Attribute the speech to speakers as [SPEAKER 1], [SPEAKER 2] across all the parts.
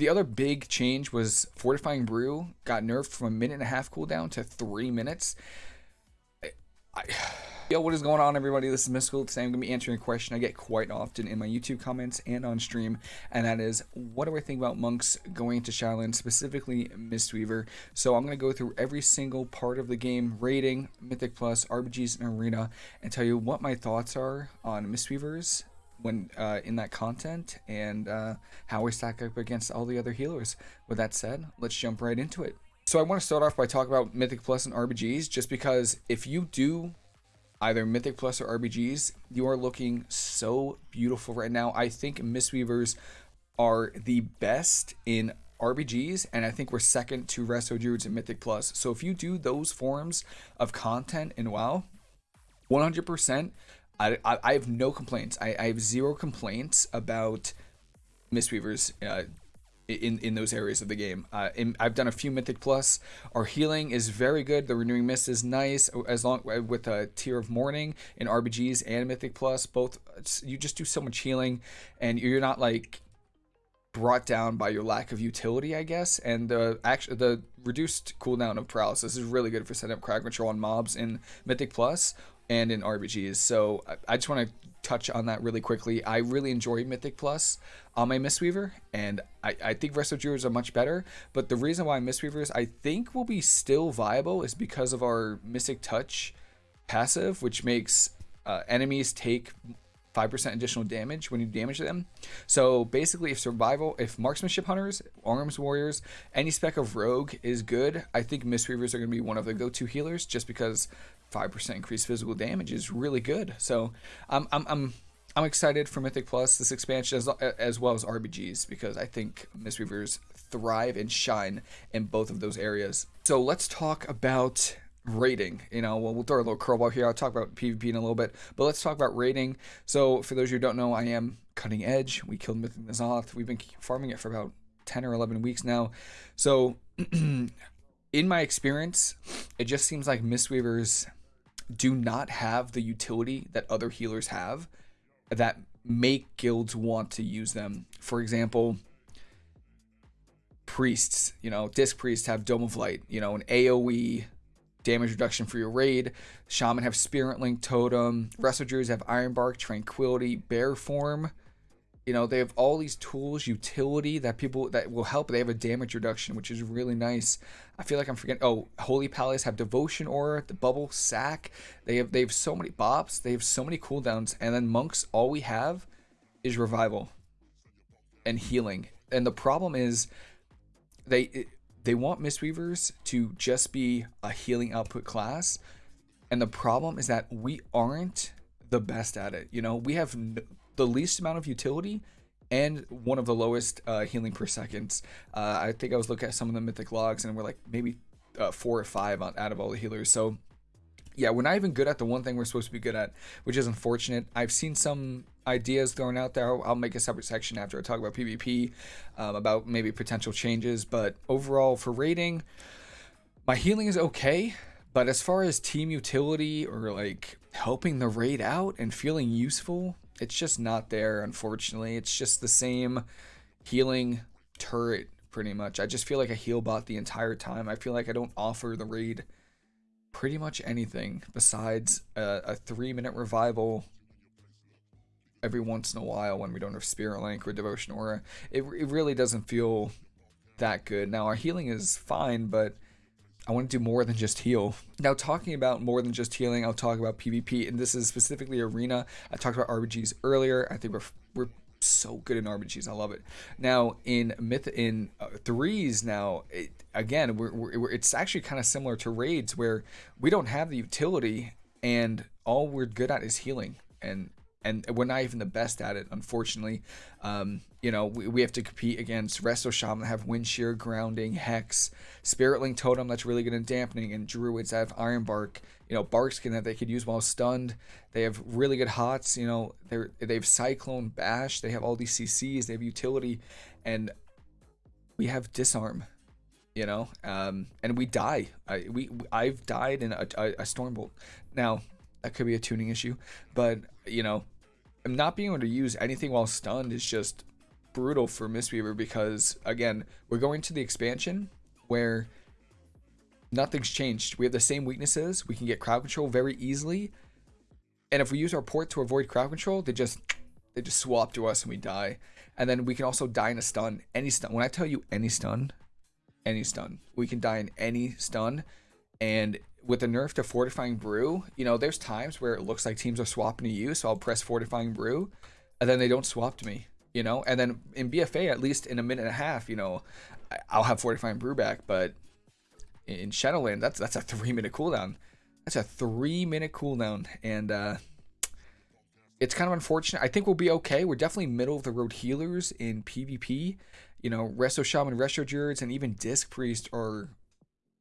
[SPEAKER 1] The other big change was Fortifying Brew got nerfed from a minute and a half cooldown to three minutes. I, I, yo, what is going on, everybody? This is Mystical. Today I'm going to be answering a question I get quite often in my YouTube comments and on stream, and that is, what do I think about monks going to Shadowlands, specifically Mistweaver? So I'm going to go through every single part of the game, rating, Mythic Plus, RBGs, and Arena, and tell you what my thoughts are on Mistweavers when uh, in that content and uh, how we stack up against all the other healers. With that said, let's jump right into it. So I want to start off by talking about Mythic Plus and RBGs, just because if you do either Mythic Plus or RBGs, you are looking so beautiful right now. I think Mistweavers are the best in RBGs, and I think we're second to Resto Druids and Mythic Plus. So if you do those forms of content in WoW, 100%, I, I, have no complaints. I, I have zero complaints about Mistweavers uh, in in those areas of the game. Uh, in, I've done a few Mythic Plus. Our healing is very good. The Renewing Mist is nice, as long uh, with a Tear of Morning in RBGs and Mythic Plus. Both you just do so much healing, and you're not like brought down by your lack of utility, I guess. And the actually the reduced cooldown of paralysis is really good for setting up crowd control on mobs in Mythic Plus and in RBGs. So I, just want to touch on that really quickly. I really enjoy Mythic Plus on my Mistweaver, and I, I think Resto Druids are much better. But the reason why Mistweavers I think will be still viable is because of our Mystic Touch passive, which makes uh, enemies take 5% additional damage when you damage them. So basically, if survival, if marksmanship hunters, arms warriors, any spec of rogue is good, I think Mistweavers are going to be one of the go-to healers just because 5% increased physical damage is really good. So I'm, I'm, I'm, I'm excited for Mythic Plus, this expansion, as, as well as RBGs, because I think Mistweavers thrive and shine in both of those areas. So let's talk about rating. You know, we'll, we'll throw a little curveball here. I'll talk about PvP in a little bit, but let's talk about rating. So for those who don't know, I am cutting edge. We killed Mythic N'Zoth. We've been farming it for about 10 or 11 weeks now. So in my experience, it just seems like Mistweavers do not have the utility that other healers have that make guilds want to use them. For example, priests, you know, disc priests have Dome of Light, you know, an AoE damage reduction for your raid. Shaman have Spirit Link Totem. Druids have Iron Bark, Tranquility, Bear Form. You know, they have all these tools, utility that people that will help. They have a damage reduction, which is really nice. I feel like I'm forgetting. Oh, Holy Pallys have Devotion Aura, the Bubble Sack. They have they have so many bops. They have so many cooldowns. And then monks, all we have is revival and healing. And the problem is, they they want Mistweavers to just be a healing output class. And the problem is that we aren't the best at it. You know, we have the least amount of utility and one of the lowest uh, healing per seconds. Uh, I think I was looking at some of the mythic logs and we're like maybe uh, four or five on, out of all the healers. So yeah, we're not even good at the one thing we're supposed to be good at, which is unfortunate. I've seen some ideas thrown out there. I'll, I'll make a separate section after I talk about PvP um, about maybe potential changes. But overall, for rating, my healing is okay. But as far as team utility or like helping the raid out and feeling useful, it's just not there, unfortunately. It's just the same healing turret, pretty much. I just feel like a heal bot the entire time. I feel like I don't offer the raid pretty much anything besides a, a three minute revival every once in a while when we don't have Spirit Link or Devotion Aura. It, it really doesn't feel that good. Now, our healing is fine, but I want to do more than just heal. Now, talking about more than just healing, I'll talk about PvP, and this is specifically Arena. I talked about RBGs earlier. I think we're, we're so good in RBGs. I love it. Now, in myth in uh, threes, now it, again, we're, we're, it's actually kind of similar to raids where we don't have the utility, and all we're good at is healing. And and we're not even the best at it, unfortunately. Um, you know, we, we have to compete against Resto Shaman that have Wind Shear, Grounding, Hex, Spirit Link Totem that's really good in dampening, and Druids that have Iron Bark, you know, Bark Skin that they could use while stunned. They have really good Hots, you know, they're, they have Cyclone, Bash, they have all these CCs, they have utility, and we have Disarm you know um, and we die I, we i've died in a, a, a storm bolt now that could be a tuning issue. But, you know, I'm not being able to use anything while stunned is just brutal for Mistweaver because again, we're going to the expansion where nothing's changed. We have the same weaknesses. We can get crowd control very easily. And if we use our port to avoid crowd control, they just they just swap to us and we die. And then we can also die in a stun. Any stun. When I tell you any stun, any stun. We can die in any stun. And with the nerf to Fortifying Brew, you know, there's times where it looks like teams are swapping to you, so I'll press Fortifying Brew, and then they don't swap to me, you know? And then in BFA, at least in a minute and a half, you know, I'll have Fortifying Brew back, but in Shadowland, that's that's a three minute cooldown. That's a three minute cooldown, and uh, it's kind of unfortunate. I think we'll be okay. We're definitely middle of the road healers in PvP. You know, Resto Shaman, Resto Druids, and even Disc Priest are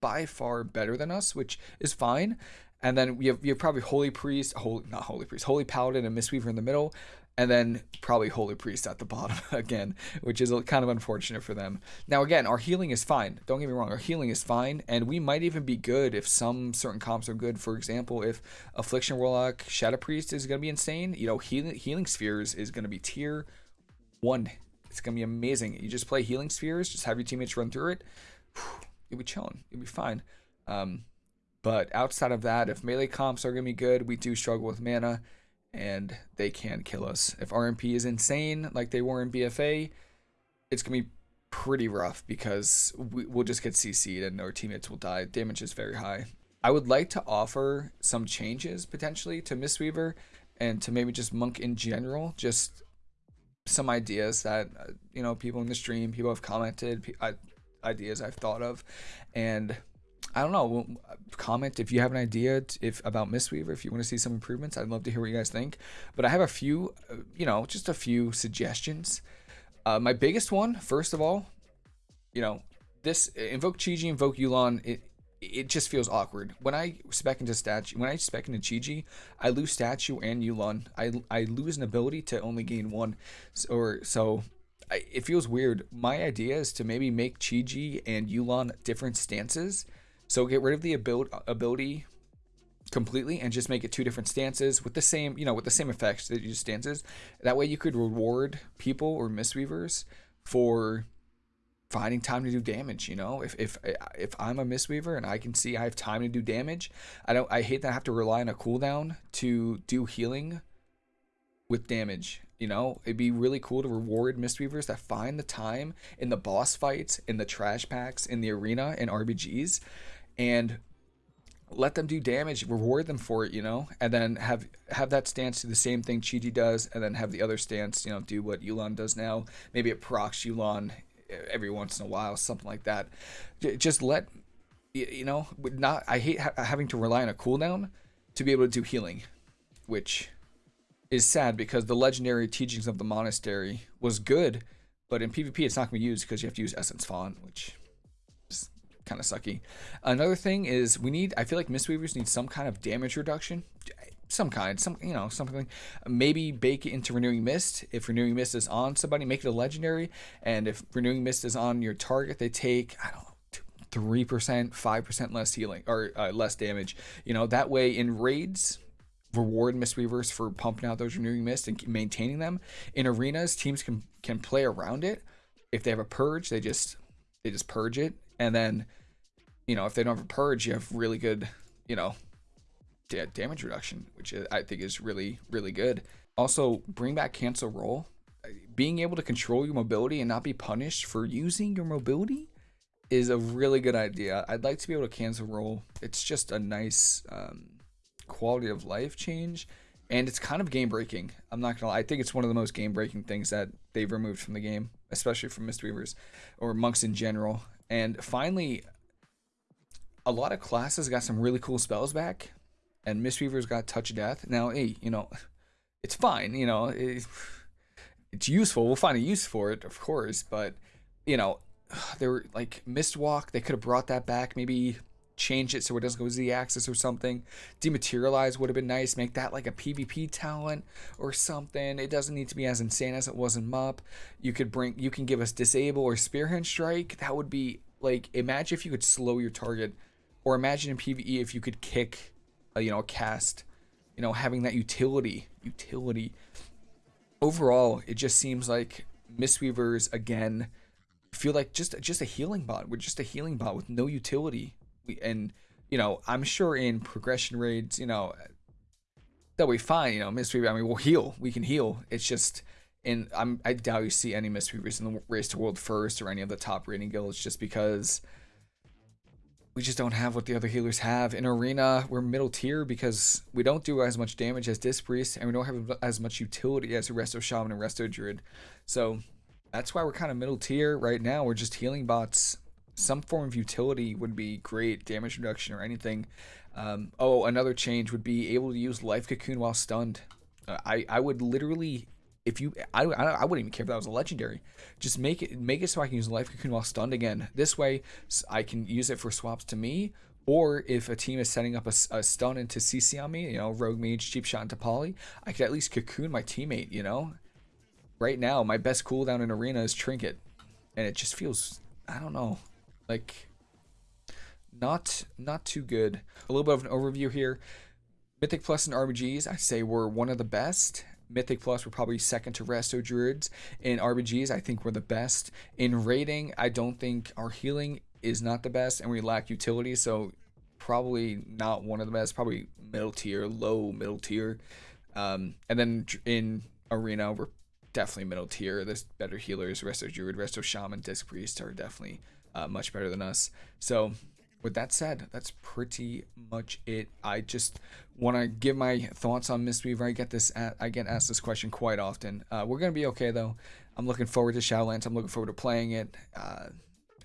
[SPEAKER 1] by far better than us, which is fine. And then we have, you have probably Holy Priest, Holy, not Holy Priest, Holy Paladin and Mistweaver in the middle and then probably Holy Priest at the bottom again, which is kind of unfortunate for them. Now, again, our healing is fine. Don't get me wrong, our healing is fine, and we might even be good if some certain comps are good. For example, if Affliction Warlock Shadow Priest is going to be insane, you know, healing, healing Spheres is going to be tier one. It's going to be amazing. You just play Healing Spheres, just have your teammates run through it. You'll be chilling. You'll be fine. Um, but outside of that, if melee comps are going to be good, we do struggle with mana and they can kill us. If RMP is insane, like they were in BFA, it's going to be pretty rough because we, will just get CC'd and our teammates will die. Damage is very high. I would like to offer some changes potentially to Mistweaver and to maybe just Monk in general. Just some ideas that, uh, you know, people in the stream, people have commented, ideas I've thought of. And I don't know. Comment if you have an idea if about Mistweaver. If you want to see some improvements, I'd love to hear what you guys think. But I have a few, uh, you know, just a few suggestions. Uh, my biggest one, first of all, you know, this invoke Chi-Ji, invoke Yu'lon. It it just feels awkward when I spec into statue. When I spec into Chi-Ji, I lose statue and Yu'lon. I I lose an ability to only gain one, or so. It feels weird. My idea is to maybe make Chi-Ji and Yu'lon different stances so get rid of the ability completely and just make it two different stances with the same, you know, with the same effects that you stances. That way you could reward people or Mistweavers for finding time to do damage, you know? If if if I'm a Mistweaver and I can see I have time to do damage, I don't I hate that I have to rely on a cooldown to do healing with damage. You know, it'd be really cool to reward Mistweavers that find the time in the boss fights, in the trash packs, in the arena, in RBGs and let them do damage, reward them for it, you know, and then have have that stance do the same thing Chi-Ji does, and then have the other stance, you know, do what Yu'lon does now. Maybe it procs Yu'lon every once in a while, something like that. Just let you know, not. I hate ha having to rely on a cooldown to be able to do healing, which is sad because the legendary teachings of the monastery was good, but in PvP it's not going to be used because you have to use Essence Font, which is kind of sucky. Another thing is we need, I feel like Mistweavers need some kind of damage reduction. Some kind, some, you know, something. Maybe bake it into Renewing Mist. If Renewing Mist is on somebody, make it a legendary. And if Renewing Mist is on your target, they take, I don't know, three percent, five percent less healing or uh, less damage. You know that way in raids, reward Mistweavers for pumping out those renewing mist and maintaining them. In arenas, teams can can play around it. If they have a purge, they just they just purge it, and then you know, if they don't have a purge, you have really good, you know, damage reduction, which I think is really, really good. Also, bring back cancel roll. Being able to control your mobility and not be punished for using your mobility is a really good idea. I'd like to be able to cancel roll. It's just a nice um, quality of life change. And it's kind of game breaking. I'm not gonna lie. I think it's one of the most game breaking things that they've removed from the game, especially from Mistweavers or monks in general. And finally, a lot of classes got some really cool spells back, and Mistweaver's got Touch of Death. Now, hey, you know, it's fine. You know, it, it's useful. We'll find a use for it, of course. But you know, there were like Mistwalk. They could have brought that back. Maybe change it so it doesn't go Z axis or something. Dematerialize would have been nice. Make that like a PvP talent or something. It doesn't need to be as insane as it was in Mop. You could bring. You can give us disable or spearhand strike. That would be like imagine if you could slow your target or imagine in PvE if you could kick, a, you know, a cast, you know, having that utility, utility. Overall, it just seems like Mistweavers again feel like just just a healing bot. We're just a healing bot with no utility. And you know, I'm sure in progression raids, you know, that we find, you know, Mistweaver. I mean, we'll heal. We can heal. It's just, and I'm I doubt you see any mystery Mistweavers in the race to world first or any of the top rating guilds, just because we just don't have what the other healers have. In Arena, we're middle tier because we don't do as much damage as Disc Priest, and we don't have as much utility as Resto Shaman and Resto Druid. So that's why we're kind of middle tier right now. We're just healing bots. Some form of utility would be great, damage reduction or anything. Um, oh, another change would be able to use Life Cocoon while stunned. Uh, I, I would literally if you I, I, wouldn't even care if that was a legendary just make it make it so i can use life cocoon while stunned again this way i can use it for swaps to me or if a team is setting up a, a stun into cc on me you know rogue mage cheap shot into poly i could at least cocoon my teammate you know right now my best cooldown in arena is trinket and it just feels i don't know like not not too good a little bit of an overview here mythic plus and rbgs i say we're one of the best Mythic Plus, we're probably second to Resto Druids. In RBGs, I think we're the best. In rating, I don't think our healing is not the best, and we lack utility, so probably not one of the best. Probably middle tier, low middle tier. Um, and then in Arena, we're definitely middle tier. There's better healers. Resto Druid, Resto Shaman, Disc Priest are definitely uh, much better than us. So with that said, that's pretty much it. I just want to give my thoughts on Mistweaver. I get this, I get asked this question quite often. Uh, we're gonna be okay though. I'm looking forward to Shadowlands. I'm looking forward to playing it, uh,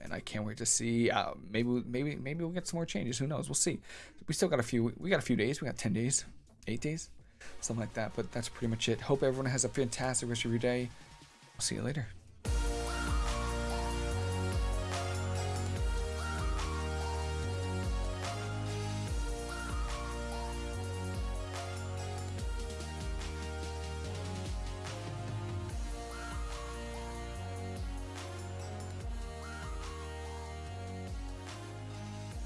[SPEAKER 1] and I can't wait to see. Uh, maybe, maybe, maybe we'll get some more changes. Who knows? We'll see. We still got a few. We got a few days. We got ten days, eight days, something like that. But that's pretty much it. Hope everyone has a fantastic rest of your day. I'll see you later.